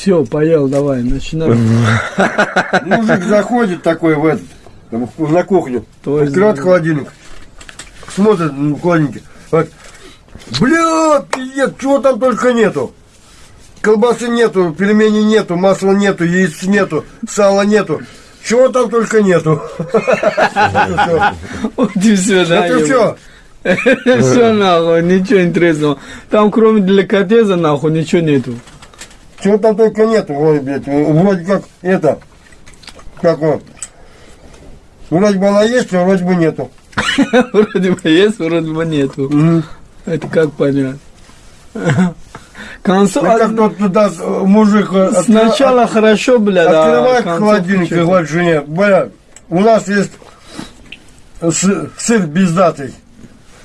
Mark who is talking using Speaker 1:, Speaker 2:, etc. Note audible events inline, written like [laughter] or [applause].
Speaker 1: Все, поел, давай, начинай. [laughs]
Speaker 2: Мужик заходит такой в этот, на кухню, открывает холодильник, смотрит в холодильнике, говорит, бля, пиздец, чего там только нету. Колбасы нету, пельменей нету, масла нету, яиц нету, сала нету. Чего там только нету. [laughs] Это
Speaker 1: и все, да.
Speaker 2: все.
Speaker 1: Все [laughs] нахуй, ничего интересного. Там кроме деликатеса нахуй ничего нету.
Speaker 2: Чего там только нету, вроде, блядь, вроде как это, как вот, вроде бы она есть, а вроде бы нету. [laughs]
Speaker 1: Вроде бы есть, вроде бы нету. Это как понять? [laughs] К концу,
Speaker 2: Ну, как тот туда мужик э,
Speaker 1: сначала хорошо, бля, да.
Speaker 2: открывает
Speaker 1: к концу
Speaker 2: холодильник и говорит жене, бля, у нас есть сы- сыр бездатый. [laughs]